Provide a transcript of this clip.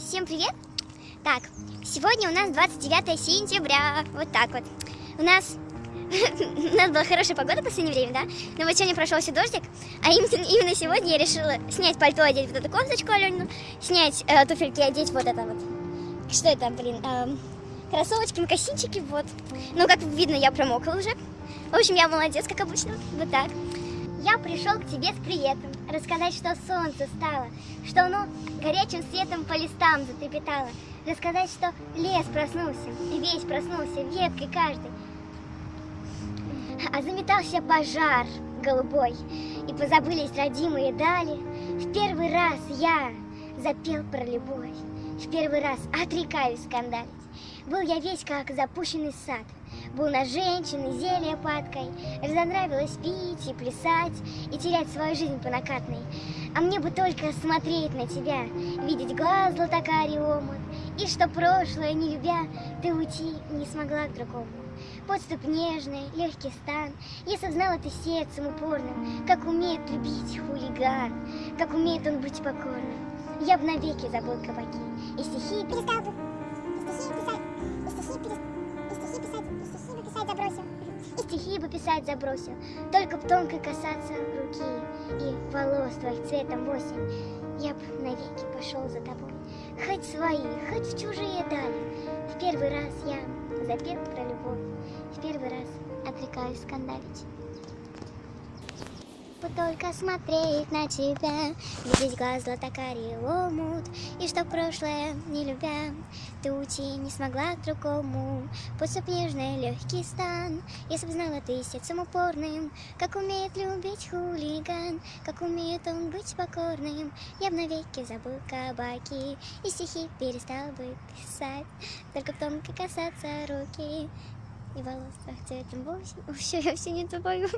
Всем привет! Так, сегодня у нас 29 сентября, вот так вот. У нас, у нас была хорошая погода в последнее время, да? Но вот сегодня прошелся дождик, а именно, именно сегодня я решила снять пальто, одеть вот эту кофточку Аленину, снять э, туфельки, одеть вот это вот. Что это, блин, эм, кроссовочки, макасинчики, вот. Ну, как видно, я промокла уже. В общем, я молодец, как обычно, вот так. Я пришел к тебе с приветом, рассказать, что солнце стало, что оно горячим светом по листам затрепетало, рассказать, что лес проснулся, весь проснулся, веткой каждый, а заметался пожар голубой, и позабылись родимые дали. В первый раз я запел про любовь, в первый раз отрекаюсь скандалить. Был я весь как запущенный сад, был на женщины зелье падкой, разонравилось пить и плясать, и терять свою жизнь по накатной. А мне бы только смотреть на тебя, видеть глаз златокарий омут, и что прошлое, не любя, ты уйти не смогла к другому. Подступ нежный, легкий стан, Если б знала ты сердцем упорным, Как умеет любить хулиган, Как умеет он быть покорным, Я б навеки забыл кабаки, И стихи перестал бы, и стихи писать, и стихи, перес... стихи бы писать забросил, Только б тонко касаться руки. И волос твоих цветом в осень, Я б навеки пошел за тобой, Хоть свои, хоть в чужие дали, В первый раз я запел про любовь, в первый раз отрекаюсь скандалить. Вот только смотреть на тебя, видеть глаз златокарий омут, И что прошлое, не любя, ты уйти не смогла к другому. Подступ нежный, легкий стан, Если б знала ты сердцем упорным, Как умеет любить хулиган, Как умеет он быть покорным, Я б навеки забыл кабаки, И стихи перестал бы писать, Только в тонко касаться руки, И волос твоих цветом в осень. Все, я все не тобою.